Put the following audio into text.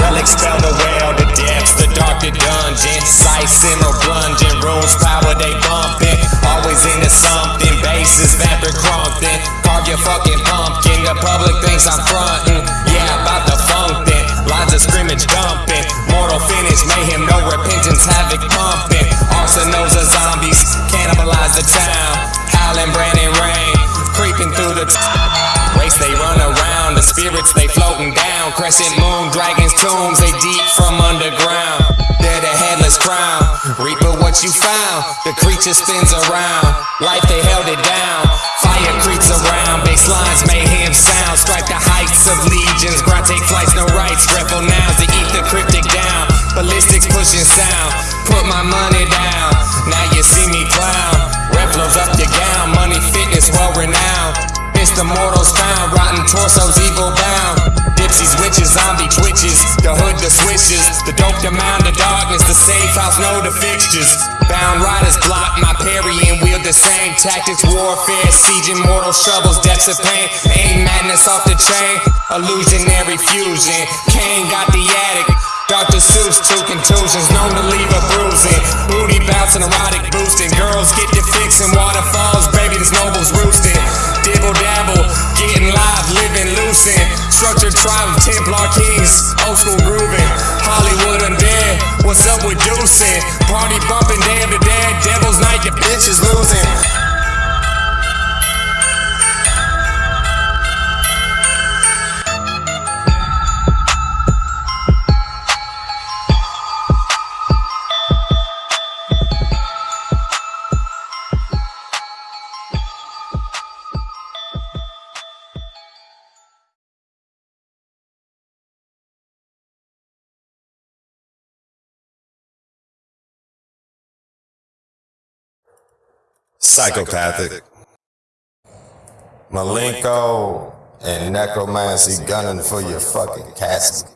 Relics found around the depths, the dark, the dungeon. Sights in the plunging, rooms power they bumping. Always into something, bases vapor crumping. Carve your fucking pumpkin, the public thinks I'm frontin'. Yeah, about the funk then. Lines of scrimmage dumping. Mortal finish, mayhem, no repentance, havoc pumping. Crescent moon, dragons, tombs, they deep from underground. They're the headless crown. Reaper what you found. The creature spins around. Life they held it down. Fire creeps around. Baselines, mayhem sound. Strike the heights of legions. Ground take flights, no rights. Dreadful nouns to eat the cryptic down. Ballistics pushing sound. Put my money down. Now you see me clown. Red flows up your gown. Money, fitness, well renowned. Mr. Mortals found, rotten torsos, evil bound. Zombie twitches, the hood, the switches, the dope, the mound, the darkness, the safe house, know the fixtures. Bound riders block my parry and wield the same tactics, warfare, siege, immortal shovels, depths of pain. Aim madness off the chain, illusionary fusion. Kane got the attic. Dr. Seuss, two contusions, known to leave a bruising. Booty bouncing, erotic boosting. Girls get their fix in waterfalls, baby, this noble's roosting. Dibble tribe of Templar kings, old school grooving. Hollywood undead, what's up with Deucing? Party bumping, day of the dead, devil's night, the bitch is losing. Psychopathic. Malenko and necromancy gunning for your fucking casket.